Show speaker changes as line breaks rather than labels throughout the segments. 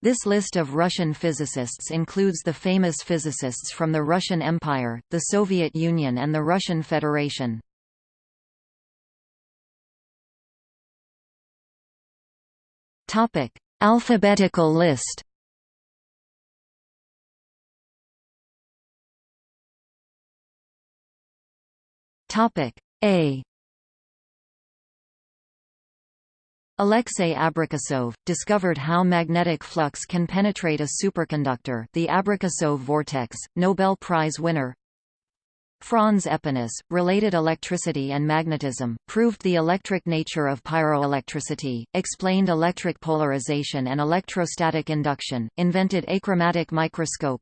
This list of Russian physicists includes the famous physicists from the Russian Empire, the Soviet Union and the Russian Federation. Topic: Alphabetical list. Topic A. Alexei Abrikosov, discovered how magnetic flux can penetrate a superconductor the Abrikosov vortex, Nobel Prize winner Franz Aepinus, related electricity and magnetism, proved the electric nature of pyroelectricity, explained electric polarization and electrostatic induction, invented achromatic microscope.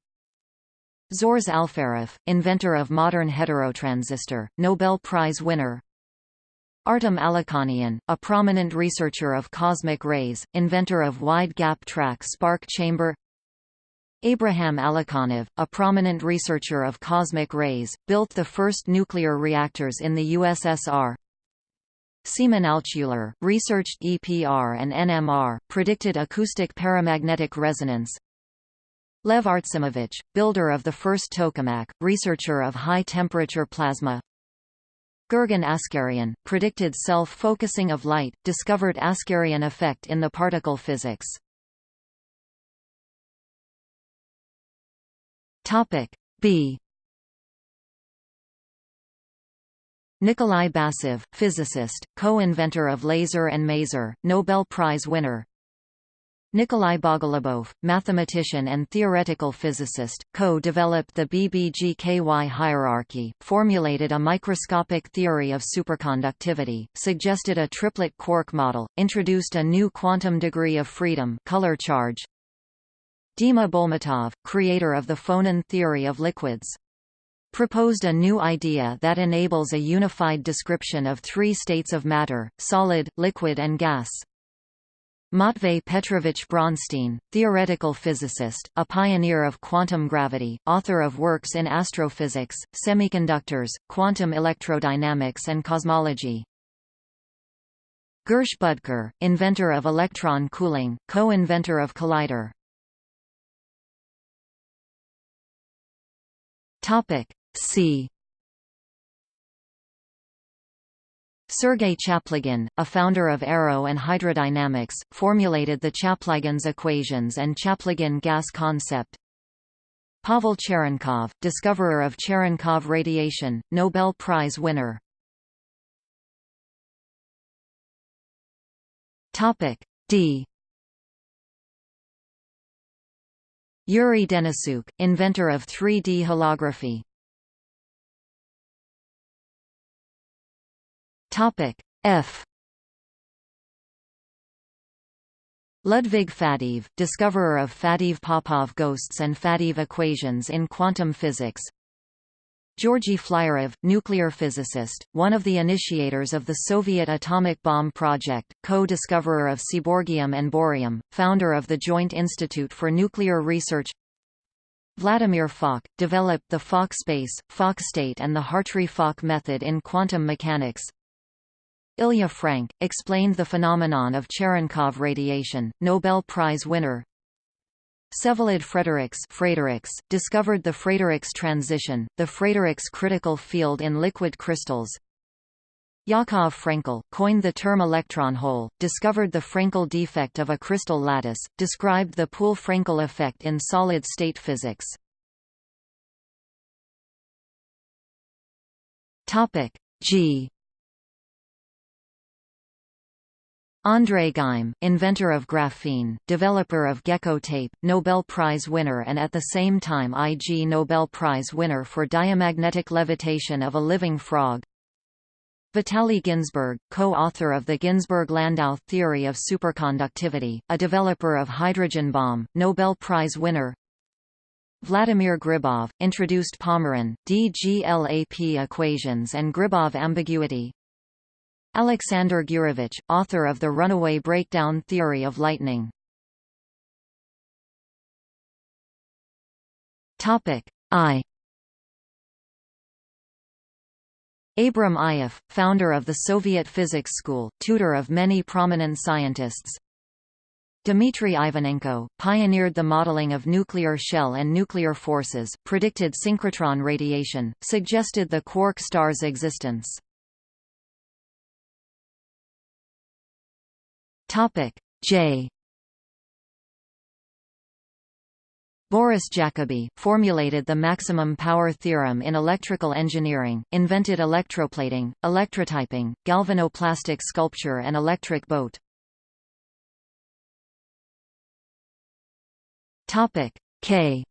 Zhores Alferov, inventor of modern heterotransistor, Nobel Prize winner. Artem Alikhanian, a prominent researcher of cosmic rays, inventor of wide-gap track spark chamber Abraham Alikhanov, a prominent researcher of cosmic rays, built the first nuclear reactors in the USSR. Semyon Altshuler, researched EPR and NMR, predicted acoustic paramagnetic resonance. Lev Artsimovich, builder of the first tokamak, researcher of high-temperature plasma. Gurgen Askarian, predicted self-focusing of light, discovered Askarian effect in the particle physics. B Nikolai Basov, physicist, co-inventor of laser and maser, Nobel Prize winner. Nikolai Bogolubov, mathematician and theoretical physicist, co-developed the BBGKY hierarchy, formulated a microscopic theory of superconductivity, suggested a triplet quark model, introduced a new quantum degree of freedom color charge, Dima Bolmatov, creator of the phonon theory of liquids. Proposed a new idea that enables a unified description of three states of matter, solid, liquid and gas. Matvey Petrovich Bronstein, theoretical physicist, a pioneer of quantum gravity, author of works in astrophysics, semiconductors, quantum electrodynamics and cosmology. Gersh Budker, inventor of electron cooling, co-inventor of collider. Topic C. Sergei Chaplygin, a founder of aero and hydrodynamics, formulated the Chaplygin's equations and Chaplygin gas concept. Pavel Cherenkov, discoverer of Cherenkov radiation, Nobel Prize winner. Topic D. Yuri Denisyuk, inventor of 3D holography. Topic F. Ludwig Faddeev, discoverer of Faddeev-Popov ghosts and Faddeev equations in quantum physics, Georgy Flyorov, nuclear physicist, one of the initiators of the Soviet atomic bomb project, co-discoverer of seaborgium and bohrium, founder of the Joint Institute for Nuclear Research. Vladimir Fock, developed the Fock space, Fock state and the Hartree-Fock method in quantum mechanics Ilya Frank, explained the phenomenon of Cherenkov radiation, Nobel Prize winner Vsevolod Frederiks Frederiks discovered the Frederiks transition, the Frederiks critical field in liquid crystals. Yakov Frenkel, coined the term electron hole, discovered the Frenkel defect of a crystal lattice, described the Poole-Frenkel effect in solid-state physics. G André Geim, inventor of graphene, developer of gecko tape, Nobel Prize winner and at the same time Ig Nobel Prize winner for diamagnetic levitation of a living frog. Vitaly Ginzburg, co-author of the Ginzburg-Landau theory of superconductivity, a developer of hydrogen bomb, Nobel Prize winner. Vladimir Gribov, introduced Pomeron, DGLAP equations and Gribov ambiguity, Alexander Gurevich, author of the runaway breakdown theory of lightning. I Abram Ioffe, founder of the Soviet Physics School, tutor of many prominent scientists. Dmitry Ivanenko, pioneered the modeling of nuclear shell and nuclear forces, predicted synchrotron radiation, suggested the quark star's existence. J. Boris Jacobi, formulated the maximum power theorem in electrical engineering, invented electroplating, electrotyping, galvanoplastic sculpture and electric boat. K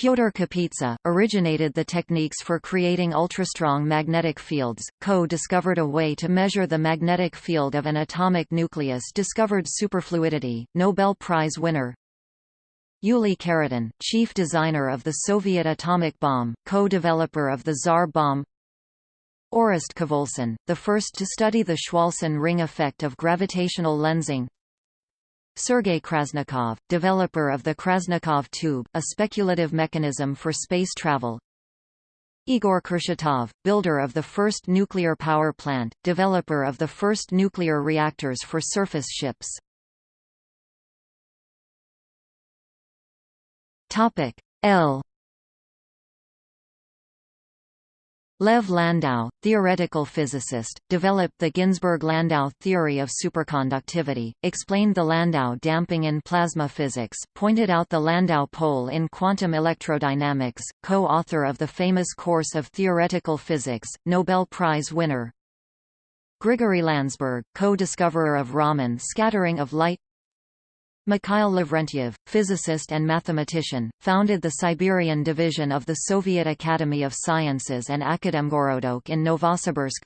Pyotr Kapitsa, originated the techniques for creating ultrastrong magnetic fields, co-discovered a way to measure the magnetic field of an atomic nucleus discovered superfluidity, Nobel Prize winner. Yuli Khariton, chief designer of the Soviet atomic bomb, co-developer of the Tsar bomb. Orest Khvolson, the first to study the Chwolson ring effect of gravitational lensing Sergei Krasnikov, developer of the Krasnikov tube, a speculative mechanism for space travel. Igor Kurchatov, builder of the first nuclear power plant, developer of the first nuclear reactors for surface ships. Topic L Lev Landau, theoretical physicist, developed the Ginzburg-Landau theory of superconductivity, explained the Landau damping in plasma physics, pointed out the Landau pole in quantum electrodynamics, co-author of the famous course of theoretical physics, Nobel Prize winner. Grigory Landsberg, co-discoverer of Raman scattering of light Mikhail Lavrentiev, physicist and mathematician, founded the Siberian division of the Soviet Academy of Sciences and Akademgorodok in Novosibirsk.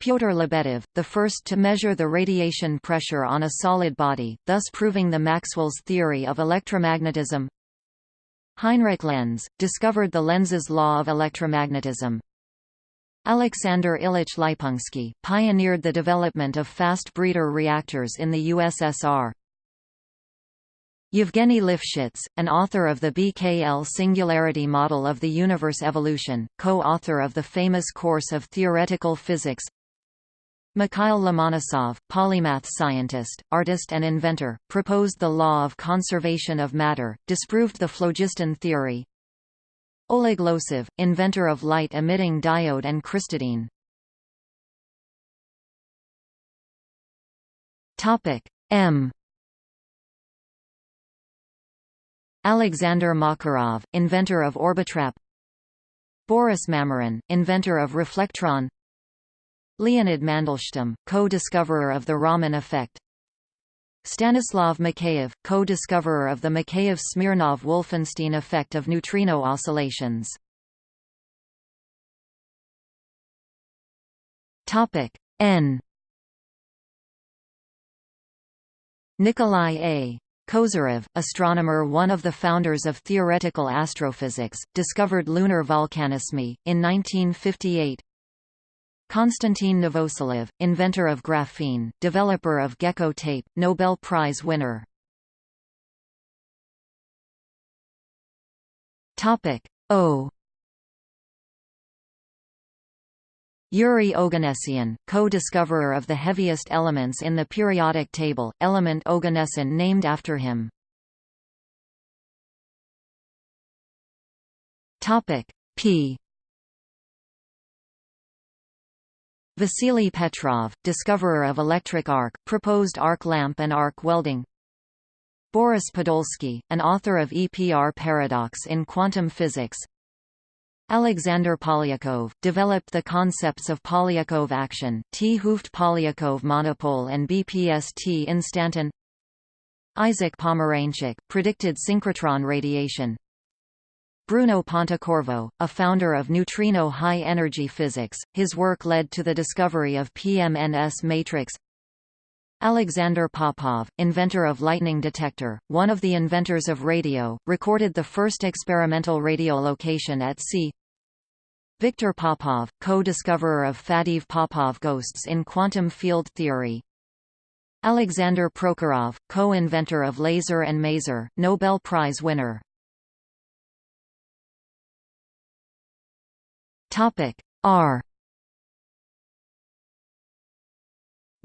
Pyotr Lebedev, the first to measure the radiation pressure on a solid body, thus proving the Maxwell's theory of electromagnetism. Heinrich Lenz, discovered the Lenz's law of electromagnetism. Alexander Ilyich Leypunsky, pioneered the development of fast breeder reactors in the USSR. Yevgeny Lifshitz, an author of the BKL singularity model of the universe evolution, co-author of the famous course of theoretical physics. Mikhail Lomonosov, polymath scientist, artist and inventor, proposed the law of conservation of matter, disproved the phlogiston theory. Oleg Losev, inventor of light-emitting diode and crystadine. M Alexander Makarov, inventor of Orbitrap Boris Mamyrin, inventor of reflectron Leonid Mandelstam, co-discoverer of the Raman effect Stanislav Mikheyev, co-discoverer of the Mikheyev-Smirnov-Wolfenstein effect of neutrino oscillations. N Nikolai A. Kozyrev, astronomer one of the founders of theoretical astrophysics, discovered lunar volcanismy, in 1958. Konstantin Novoselov, inventor of graphene, developer of gecko tape, Nobel Prize winner. O Yuri Oganessian, co-discoverer of the heaviest elements in the periodic table, element Oganesson named after him. P. Vasily Petrov, discoverer of electric arc, proposed arc lamp and arc welding. Boris Podolsky, an author of EPR paradox in quantum physics, Alexander Polyakov, developed the concepts of Polyakov action, 't Hooft Polyakov monopole and BPST instanton Isaac Pomeranchuk, predicted synchrotron radiation Bruno Pontecorvo, a founder of neutrino high-energy physics, his work led to the discovery of PMNS matrix Alexander Popov, inventor of lightning detector, one of the inventors of radio, recorded the first experimental radiolocation at sea Viktor Popov, co-discoverer of Faddeev Popov ghosts in quantum field theory. Alexander Prokhorov, co-inventor of laser and maser, Nobel Prize winner. Topic R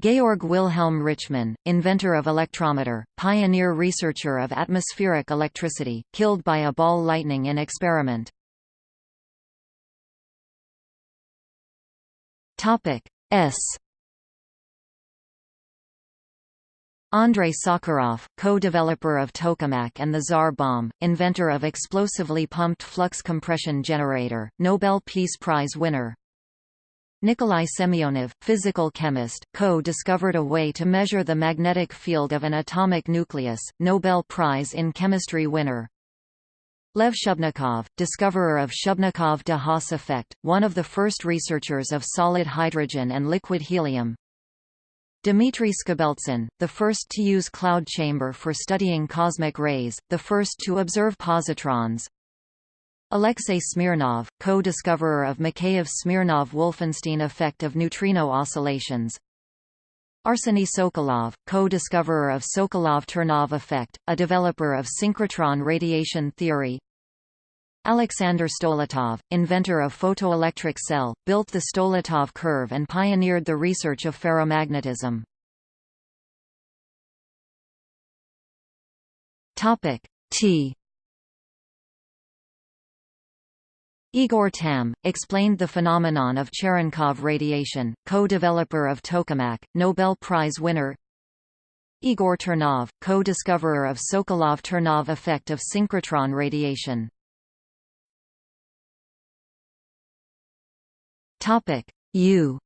Georg Wilhelm Richmann, inventor of electrometer, pioneer researcher of atmospheric electricity, killed by a ball lightning in experiment. S Andrei Sakharov, co-developer of tokamak and the Tsar bomb, inventor of explosively pumped flux compression generator, Nobel Peace Prize winner. Nikolai Semyonov, physical chemist, co-discovered a way to measure the magnetic field of an atomic nucleus, Nobel Prize in Chemistry winner. Lev Shubnikov, discoverer of Shubnikov-de Haas effect, one of the first researchers of solid hydrogen and liquid helium, Dmitry Skobeltsyn, the first to use cloud chamber for studying cosmic rays, the first to observe positrons. Alexei Smirnov, co-discoverer of Mikheyev-Smirnov-Wolfenstein effect of neutrino oscillations. Arseny Sokolov, co-discoverer of Sokolov-Ternov effect, a developer of synchrotron radiation theory. Alexander Stoletov, inventor of photoelectric cell, built the Stoletov curve and pioneered the research of ferromagnetism. Topic T Igor Tamm, explained the phenomenon of Cherenkov radiation, co-developer of tokamak, Nobel Prize winner. Igor Ternov, co-discoverer of Sokolov-Ternov effect of synchrotron radiation. U.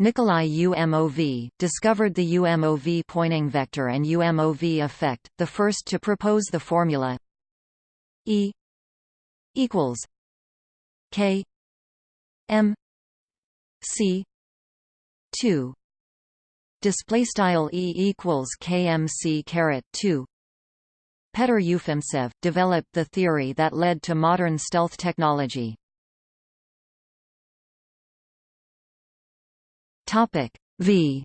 Nikolai UMOV, discovered the UMOV Poynting vector and UMOV effect, the first to propose the formula E equals K M C two. Display style E equals KMC caret 2 Petr Ufimtsev, developed the theory that led to modern stealth technology. Topic v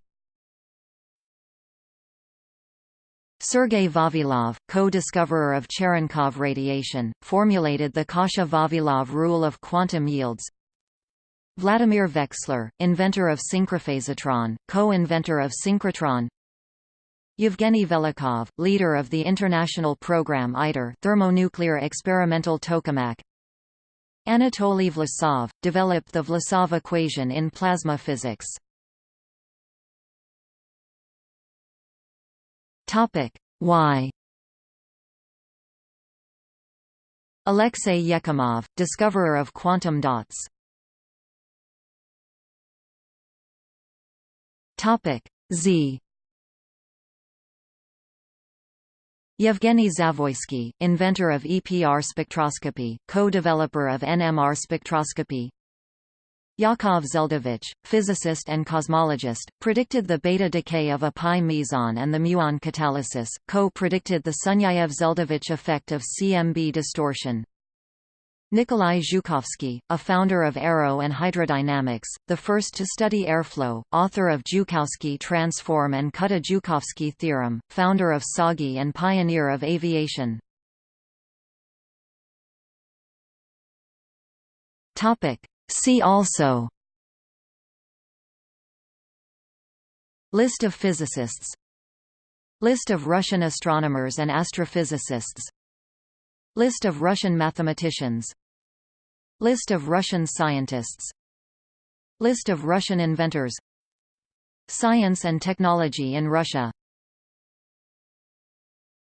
Sergei Vavilov, co-discoverer of Cherenkov radiation, formulated the Kasha-Vavilov rule of quantum yields. Vladimir Veksler, inventor of synchrophasotron, co-inventor of synchrotron Yevgeny Velikhov, leader of the international program ITER thermonuclear experimental tokamak Anatoly Vlasov, developed the Vlasov equation in plasma physics. Y Alexei Yekimov, discoverer of quantum dots. Topic: Z. Yevgeny Zavoysky, inventor of EPR spectroscopy, co-developer of NMR spectroscopy Yakov Zeldovich, physicist and cosmologist, predicted the beta decay of a pi meson and the muon catalysis, co-predicted the Sunyaev-Zeldovich effect of CMB distortion. Nikolai Zhukovsky, a founder of aero and hydrodynamics, the first to study airflow, author of Zhukovsky transform and Kutta-Zhukovsky theorem, founder of TsAGI and pioneer of aviation. See also List of physicists List of Russian astronomers and astrophysicists List of Russian mathematicians List of Russian scientists List of Russian inventors Science and technology in Russia